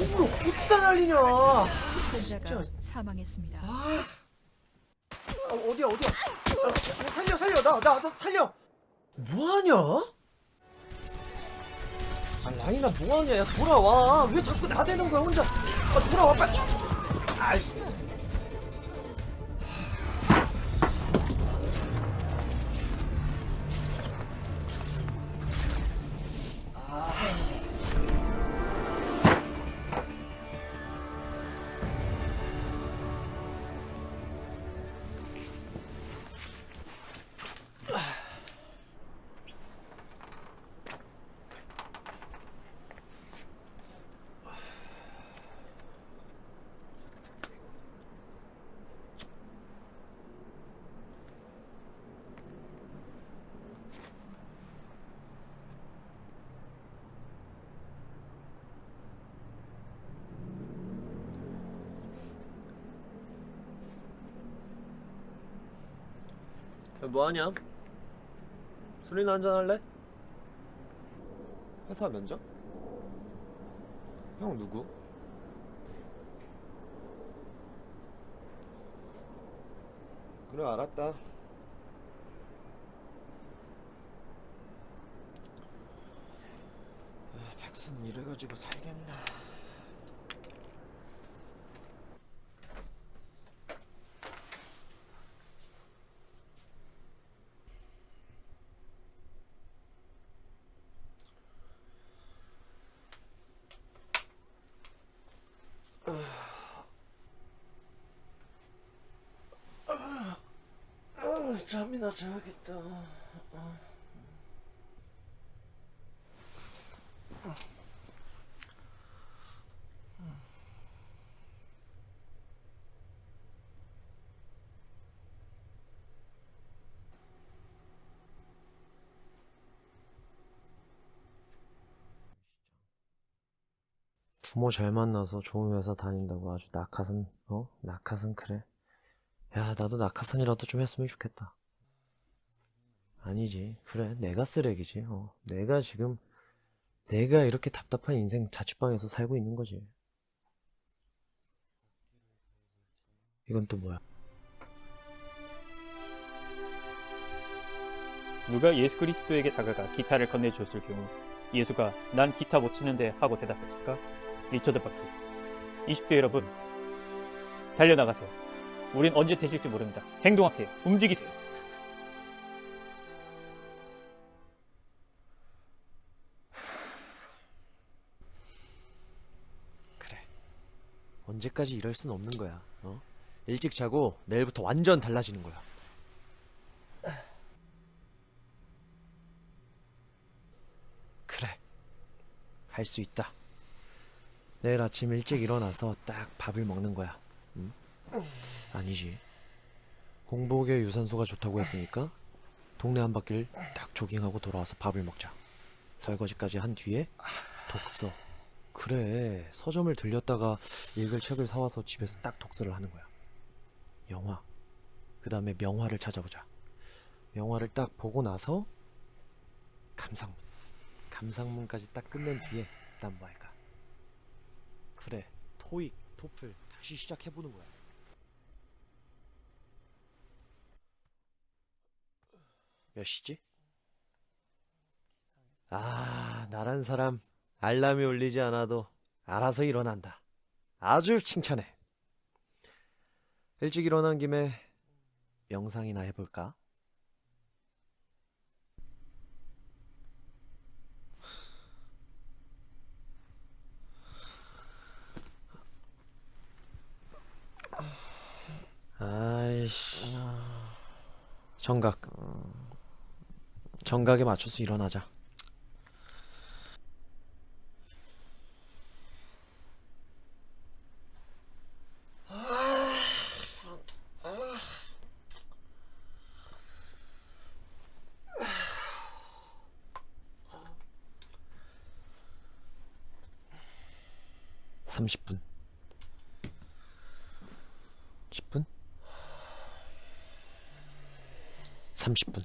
콩으로 어디다 날리냐. 아, 진짜 사망했습니다. 아. 아, 어디야 어디야? 아, 살려 살려. 나나 살려. 뭐하냐? 아 라인아 뭐하냐? 야 돌아와. 왜 자꾸 나대는 거야 혼자? 아 돌아와 빨리. 아이 뭐하냐? 술이나 한잔 할래? 회사 면접? 형 누구? 그래 알았다 아, 백수는 이래가지고 살겠나 아, 잠이나 자야겠다 부모 잘 만나서 좋은 회사 다닌다고 아주 낙하산 어? 낙하산 그래? 야 나도 낙하산이라도 좀 했으면 좋겠다 아니지. 그래 내가 쓰레기지. 어 내가 지금 내가 이렇게 답답한 인생 자취방에서 살고 있는 거지. 이건 또 뭐야? 누가 예수 그리스도에게 다가가 기타를 건네주었을 경우 예수가 난 기타 못 치는데 하고 대답했을까? 리처드 바크 20대 여러분 달려나가세요. 우린 언제 되실지 모릅니다. 행동하세요. 움직이세요 언제까지 이럴 순 없는 거야 어? 일찍 자고 내일부터 완전 달라지는 거야. 그래 할 수 있다. 내일 아침 일찍 일어나서 딱 밥을 먹는 거야 응? 아니지. 공복에 유산소가 좋다고 했으니까 동네 한 바퀴를 딱 조깅하고 돌아와서 밥을 먹자. 설거지까지 한 뒤에 독서 그래. 서점을 들렸다가 읽을 책을 사와서 집에서 딱 독서를 하는 거야. 영화. 그 다음에 명화를 찾아보자. 명화를 딱 보고 나서 감상문. 감상문까지 딱 끝낸 뒤에 난 뭐 할까? 그래. 토익 토플 다시 시작해보는 거야. 몇 시지? 아 나란 사람 알람이 울리지 않아도 알아서 일어난다. 아주 칭찬해. 일찍 일어난 김에 명상이나 해볼까? 아이씨. 정각. 정각에 맞춰서 일어나자. 삼십 분 10분? 30분.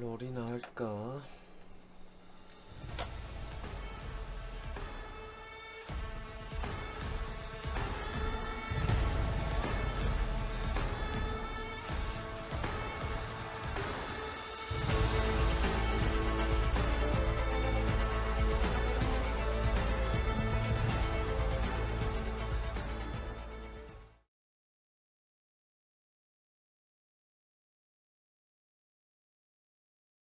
롤이나 할까?